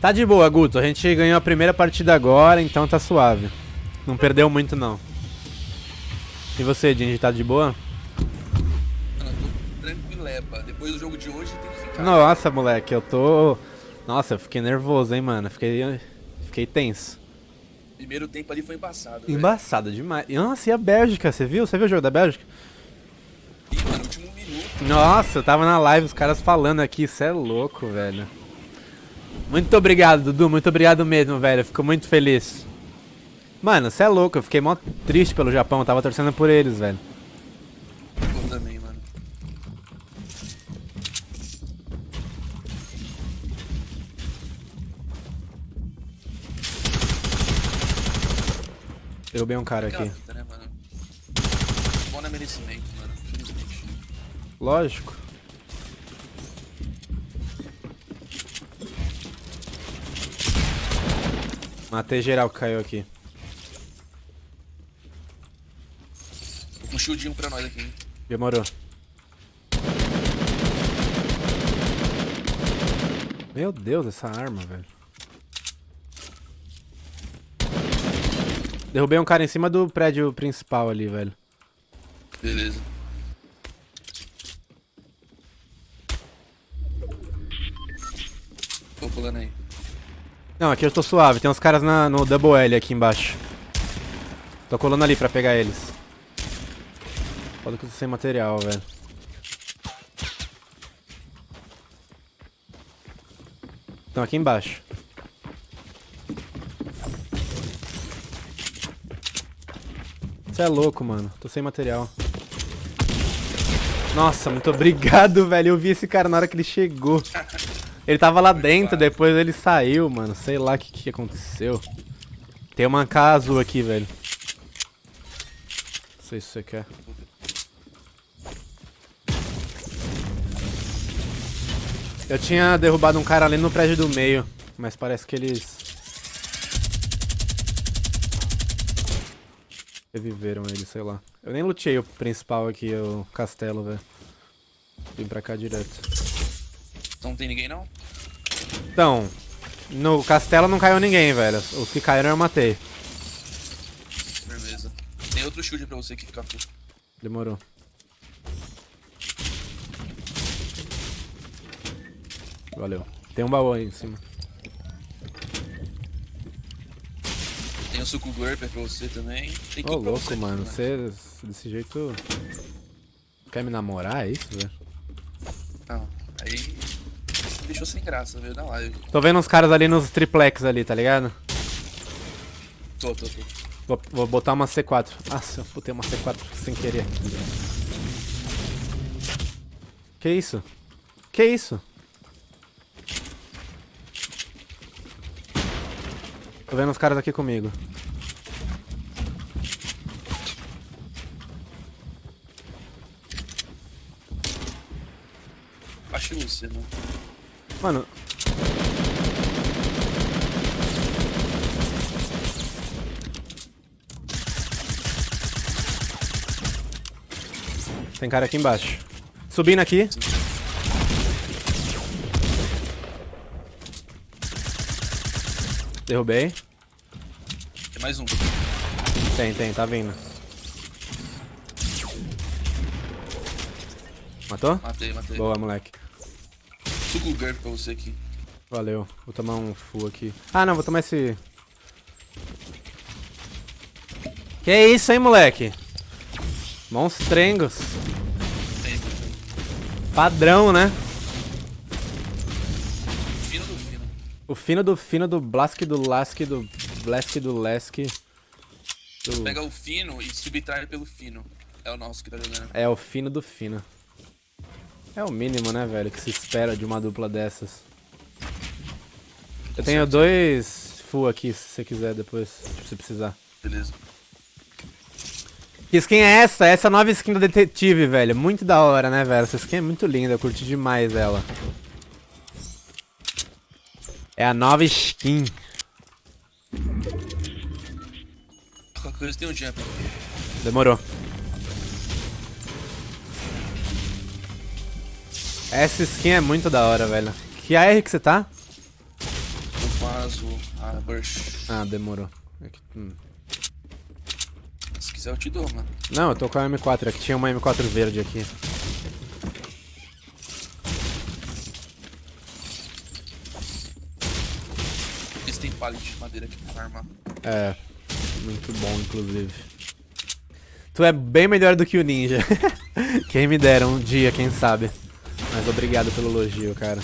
Tá de boa, Guto. A gente ganhou a primeira partida agora, então tá suave. Não perdeu muito, não. E você, Dingy, tá de boa? Eu tô tranquileba. Depois do jogo de hoje tem que ficar. Nossa, moleque, eu tô... Nossa, eu fiquei nervoso, hein, mano. Fiquei, fiquei tenso. Primeiro tempo ali foi embaçado. velho. Embaçado demais. Nossa, e a Bélgica, você viu? Você viu o jogo da Bélgica? Ih, mano, último minuto. Nossa, eu tava na live, os caras falando aqui, isso é louco, velho. Muito obrigado, Dudu, muito obrigado mesmo, velho. Fico muito feliz. Mano, você é louco, eu fiquei mó triste pelo Japão, eu tava torcendo por eles, velho. Derrubei um cara aqui. fita, né, mano? Bom não é merecimento, mano. Infelizmente. Lógico. Matei geral que caiu aqui. Um shieldinho pra nós aqui, hein? Demorou. Meu Deus, essa arma, velho. Derrubei um cara em cima do prédio principal ali, velho. Beleza. Tô pulando aí. Não, aqui eu tô suave. Tem uns caras na- no Double L aqui embaixo. Tô colando ali pra pegar eles. Foda que eu tô sem material, velho. Estão aqui embaixo. Você é louco, mano. Tô sem material. Nossa, muito obrigado, velho. Eu vi esse cara na hora que ele chegou. Ele tava lá dentro, depois ele saiu, mano. Sei lá o que, que aconteceu. Tem uma AK azul aqui, velho. Não sei se você quer. Eu tinha derrubado um cara ali no prédio do meio, mas parece que eles... Reviveram ele, sei lá. Eu nem lutei o principal aqui, o castelo, velho. Vim pra cá direto. Então não tem ninguém, não? Então, no castelo não caiu ninguém, velho. Os que caíram eu matei. Beleza. Tem outro shield pra você que fica full. Demorou. Valeu. Tem um baú aí em cima. O suco Glurper pra você também. Tem Ô, louco, você, mano. né? Você, desse jeito... Quer me namorar, é isso, velho? Não, aí você me deixou sem graça, veio na live. Tô vendo uns caras ali nos triplex ali, tá ligado? Tô, tô, tô. Vou, vou botar uma C4. Nossa, eu botei uma C4 sem querer. Que isso? Que isso? Tô vendo uns caras aqui comigo. Acho você, mano. Mano. Tem cara aqui embaixo. Subindo aqui. Derrubei. Tem mais um. Tem, tem, tá vindo. Matou? Matei, matei. Boa, moleque. Suco Glurper pra você aqui. Valeu. Vou tomar um full aqui. Ah, não, vou tomar esse... Que isso, hein, moleque? Monstrengos. Padrão, né? O fino do fino do Blask do Lask do Blask do Lask. Do... Pega o fino e subtrai pelo fino. É o nosso que tá jogando. É o fino do fino. É o mínimo, né, velho, que se espera de uma dupla dessas. Eu tenho dois full aqui, se você quiser depois, se precisar. Beleza. Que skin é essa? Essa nova skin do detetive, velho. Muito da hora, né, velho? Essa skin é muito linda, eu curti demais ela. É a nova skin. Qualquer coisa tem um jump. Demorou. Essa skin é muito da hora, velho. Que AR que você tá? Eu faço a burst. Ah, demorou. É hum. Se quiser eu te dou, mano. Não, eu tô com a M4. Aqui é tinha uma M4 verde aqui. Pallet de madeira aqui pra. É, muito bom, inclusive. Tu é bem melhor do que o Ninja. quem me dera um dia, quem sabe. Mas obrigado pelo elogio, cara.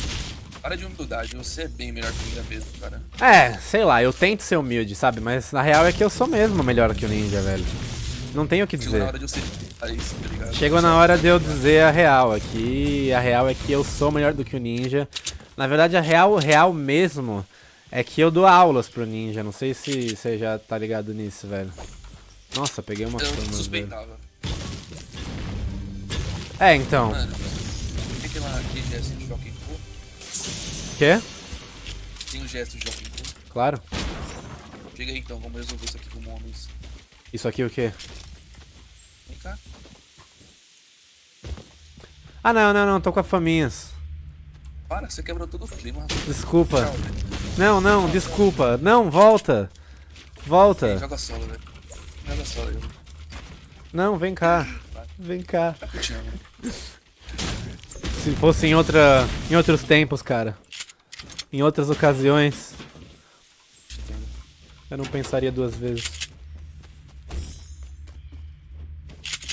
Para de humildade, você é bem melhor que o Ninja mesmo, cara. É, sei lá, eu tento ser humilde, sabe? Mas na real é que eu sou mesmo melhor que o Ninja, velho. Não tenho o que Chegou na dizer. hora de você falar isso, tá? Chegou na hora de eu dizer a real aqui. A real é que eu sou melhor do que o Ninja. Na verdade, a real, real mesmo é que eu dou aulas pro Ninja. Não sei se você já tá ligado nisso, velho. Nossa, peguei uma Eu fama, velho. suspeitava. É, então. Mano, tem aquela, aquele gesto de Joaquim Pô? Quê? Tem o gesto de Joaquim Pô? Claro. Chega aí então, vamos resolver isso aqui como homens. Isso aqui o quê? Vem cá. Ah, não, não, não. Tô com a faminhas. Para, você quebrou todo o clima. Desculpa. Tchau. Não, não, desculpa. Não, volta. Volta. Joga solo, velho. Joga solo aí. Não, vem cá. Vem cá. Eu te amo. Se fosse em outra, em outros tempos, cara. Em outras ocasiões, eu não pensaria duas vezes.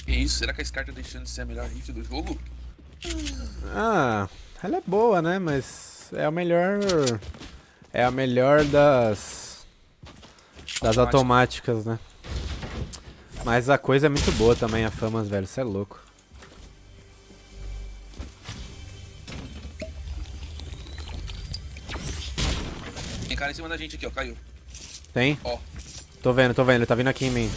Que isso? Será que a Scar tá deixando de ser a melhor rifle do jogo? Ah, ela é boa, né? Mas é a melhor. É a melhor das. Das Automática. automáticas, né? Mas a coisa é muito boa também, a Famas, velho. Você é louco. Tem cara em cima da gente aqui, ó. Caiu. Tem? Ó. Tô vendo, tô vendo. Ele tá vindo aqui em mim.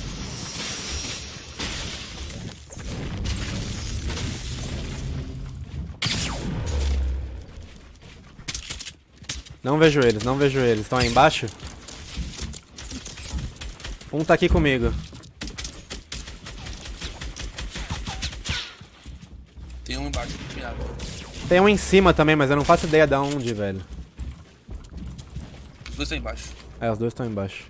Não vejo eles, não vejo eles. Estão aí embaixo? Um tá aqui comigo. Tem um embaixo. Mirado. Tem um em cima também, mas eu não faço ideia de onde, velho. Os dois estão embaixo. É, os dois estão embaixo.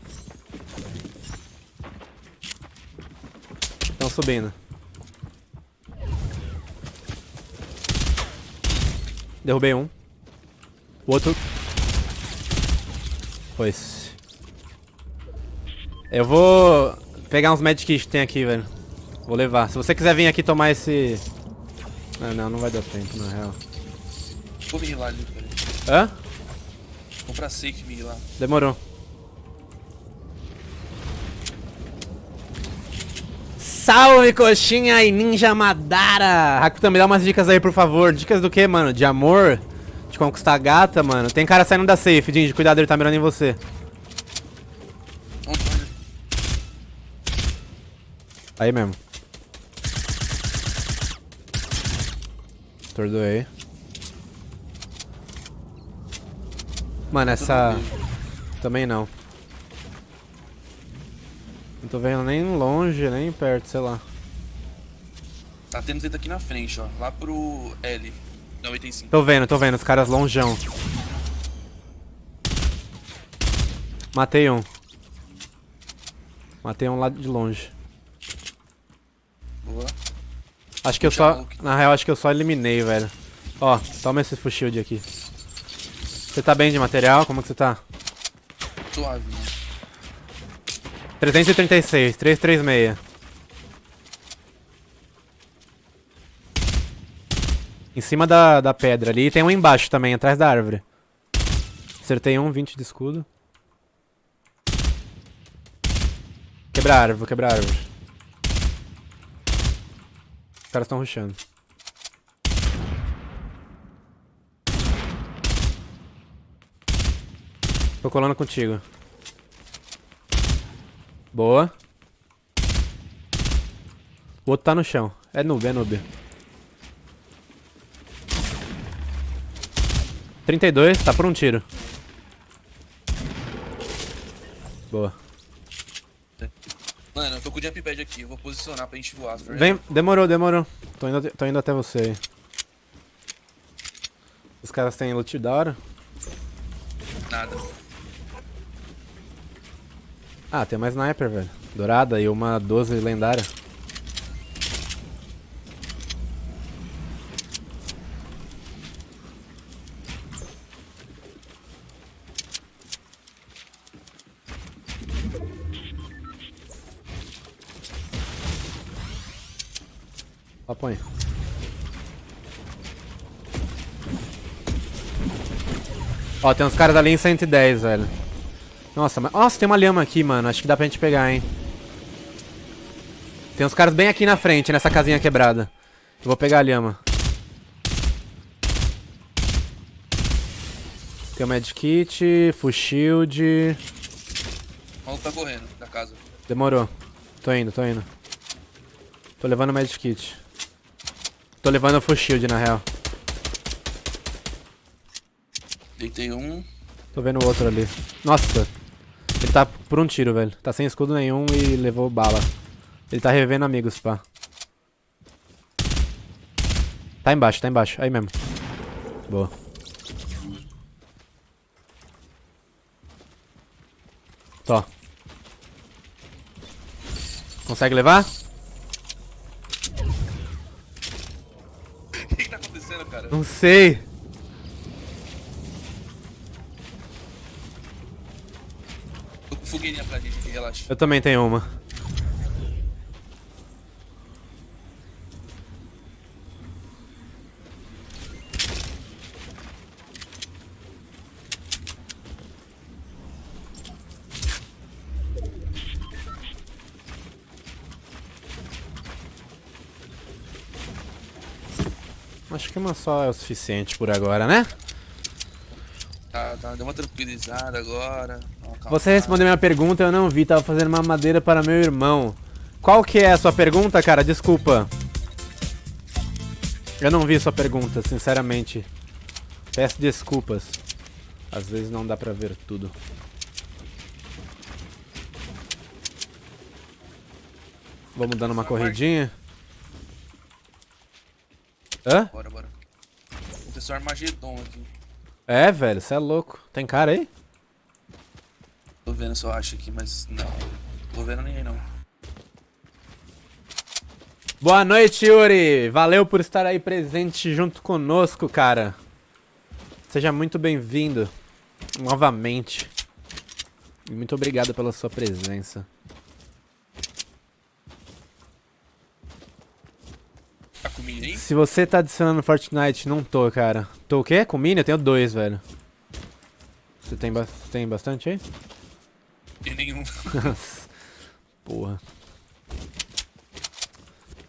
Estão subindo. Derrubei um. O outro. Pois. Eu vou pegar uns medkits que tem aqui, velho. Vou levar. Se você quiser vir aqui tomar esse. Ah, não, não vai dar tempo, na real. Vou me healar ali, velho. Hã? Comprar safe me healar. Demorou. Salve, coxinha e ninja Madara! Rakuta, me dá umas dicas aí, por favor. Dicas do que, mano? De amor? De conquistar a gata, mano? Tem cara saindo da safe, Dinge. Cuidado, ele tá mirando em você. Aí mesmo. Tordoei. Mano, essa... Também não. Não tô vendo nem longe, nem perto, sei lá. Tá tendo tenta aqui na frente, ó. Lá pro L. 95. Tô vendo, tô vendo, os caras longeão. Matei um. Matei um lá de longe. Boa. Acho que eu só. Na real, acho que eu só eliminei, velho. Ó, toma esse full shield aqui. Você tá bem de material? Como que você tá? Suave, né? 336, 336. Em cima da, da pedra ali. E tem um embaixo também, atrás da árvore. Acertei um, 20 de escudo. Quebrar árvore, vou quebrar árvore. Os caras estão rushando. Tô colando contigo. Boa. O outro tá no chão. É noob, é noob. 32, tá por um tiro. Boa. Mano, eu tô com o jump pad aqui. Eu vou posicionar pra gente voar. Vem, demorou, demorou. Tô indo, tô indo até você aí. caras têm loot da hora? Nada. Ah, tem uma sniper, velho. Dourada e uma 12 lendária. Ó, põe. Ó, tem uns caras ali em 110, velho. Nossa, mas... Nossa, tem uma lhama aqui, mano. Acho que dá pra gente pegar, hein. Tem uns caras bem aqui na frente, nessa casinha quebrada. Eu vou pegar a lhama. Tem o medkit, full shield... O maluco tá correndo da casa. Demorou. Tô indo, tô indo. Tô levando o medkit. Tô levando o full shield, na real. Deitei um. Tô vendo o outro ali. Nossa. Ele tá por um tiro, velho. Tá sem escudo nenhum e levou bala. Ele tá revendo amigos, pá. Tá embaixo, tá embaixo. Aí mesmo. Boa. Tó. Consegue levar? O que, que tá acontecendo, cara? Não sei. Tô com fogueirinha pra gente aqui, relaxa. Eu também tenho uma. Acho que uma só é o suficiente por agora, né? Tá, tá, deu uma tranquilizada agora. Você respondeu minha pergunta, eu não vi, tava fazendo uma madeira para meu irmão. Qual que é a sua pergunta, cara? Desculpa. Eu não vi sua pergunta, sinceramente. Peço desculpas. Às vezes não dá pra ver tudo. Vamos dando uma corridinha. Hã? Bora, bora. Aconteceu Armagedon aqui. É, velho, você é louco. Tem cara aí? Tô vendo se eu acho aqui, mas não. Tô vendo ninguém não. Boa noite, Yuri! Valeu por estar aí presente junto conosco, cara. Seja muito bem-vindo novamente. Muito obrigado pela sua presença. Tá com mini aí? Se você tá adicionando Fortnite, não tô, cara. Tô o quê? Com mini? Eu tenho dois, velho. Você tem, ba tem bastante aí? Tem nenhum. Porra.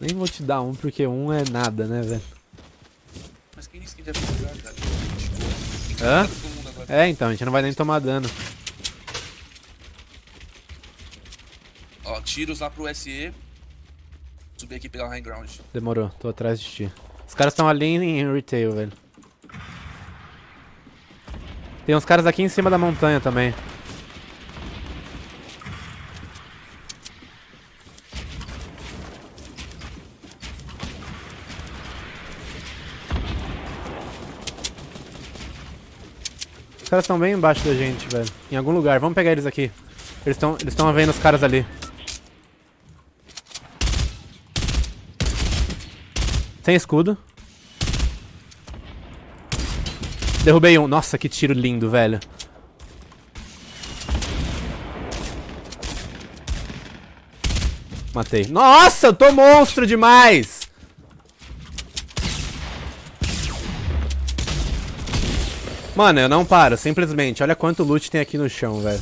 Nem vou te dar um, porque um é nada, né, velho? Mas quem disse que a gente vai precisar, cara? Tipo, Hã? É, então, a gente não vai nem tomar dano. Ó, tiros lá pro SE. Subir aqui e pegar o high ground. Demorou, tô atrás de ti. Os caras estão ali em retail, velho. Tem uns caras aqui em cima da montanha também. Caras estão bem embaixo da gente, velho. Em algum lugar. Vamos pegar eles aqui. Eles estão eles vendo os caras ali. Sem escudo. Derrubei um. Nossa, que tiro lindo, velho. Matei. Nossa, eu tô monstro demais! Mano, eu não paro, simplesmente. Olha quanto loot tem aqui no chão, velho.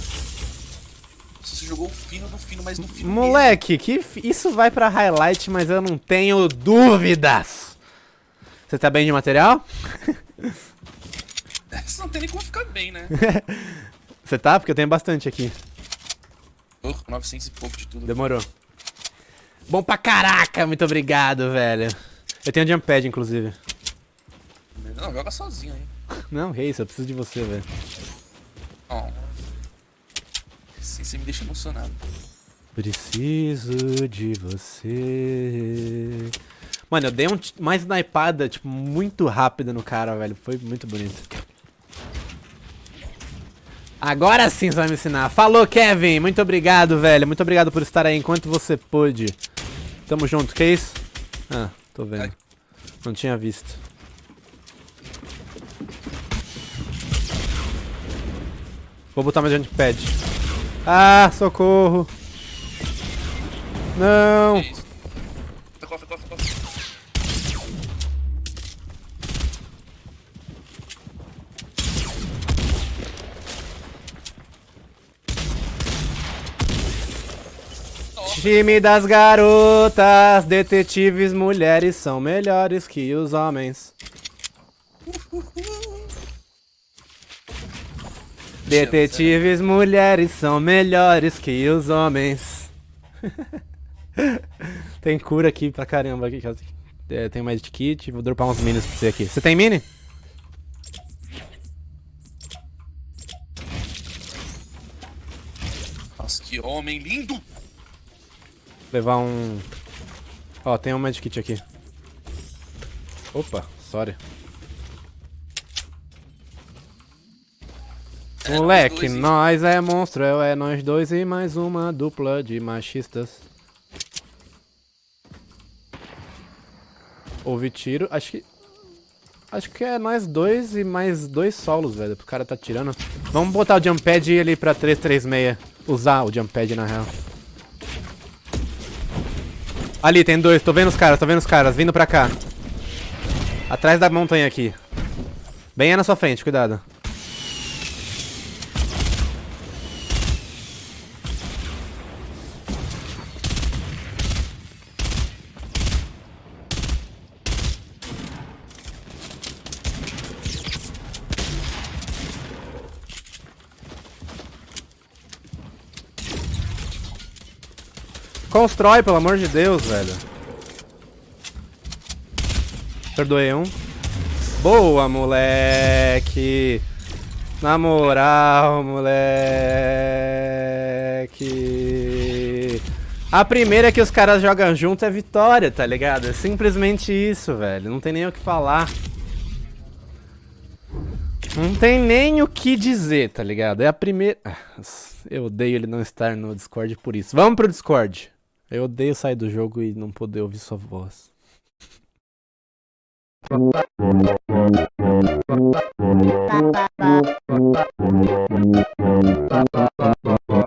Você jogou o fino do fino, mas no fino Moleque, que fi- isso vai pra highlight, mas eu não tenho dúvidas. Você tá bem de material? mesmo. Você não tem nem como ficar bem, né? Você tá? Porque eu tenho bastante aqui. Oh, 900 e pouco de tudo. Demorou. Bom pra caraca, muito obrigado, velho. Eu tenho jump pad, inclusive. Não, joga sozinho aí. Não, Reis, eu preciso de você, velho. Ó. Sim, você me deixa emocionado. Preciso de você. Mano, eu dei um, uma snipada, tipo, muito rápida no cara, velho. Foi muito bonito. Agora sim você vai me ensinar. Falou, Kevin. Muito obrigado, velho. Muito obrigado por estar aí enquanto você pôde. Tamo junto. Que isso? Ah, tô vendo. Não tinha visto. Vou botar meu pad. Ah, socorro. Não. Cofre, cofre, cofre. Time das garotas, detetives mulheres são melhores que os homens. Detetives mulheres são melhores que os homens. tem cura aqui pra caramba. Aqui, é, tem mais kit, vou dropar uns minis pra você aqui. Você tem mini? Nossa, que homem lindo! Levar um... Ó, tem um medkit aqui. Opa, sorry. Moleque, nós é monstro, é, é nós dois e mais uma dupla de machistas. Houve tiro, acho que... Acho que é nós dois e mais dois solos, velho, pro cara tá tirando. Vamos botar o jump pad ali pra 336. Usar o jump pad, na real. Ali, tem dois, tô vendo os caras, tô vendo os caras, vindo pra cá. Atrás da montanha aqui. Bem aí na sua frente, cuidado. Constrói, pelo amor de Deus, velho. Perdoei um. Boa, moleque. Na moral, moleque. A primeira que os caras jogam junto é vitória, tá ligado? É simplesmente isso, velho. Não tem nem o que falar. Não tem nem o que dizer, tá ligado? É a primeira. Ah, Eu odeio ele não estar no Discord por isso. Vamos pro Discord. Eu odeio sair do jogo e não poder ouvir sua voz. Ba ba ba.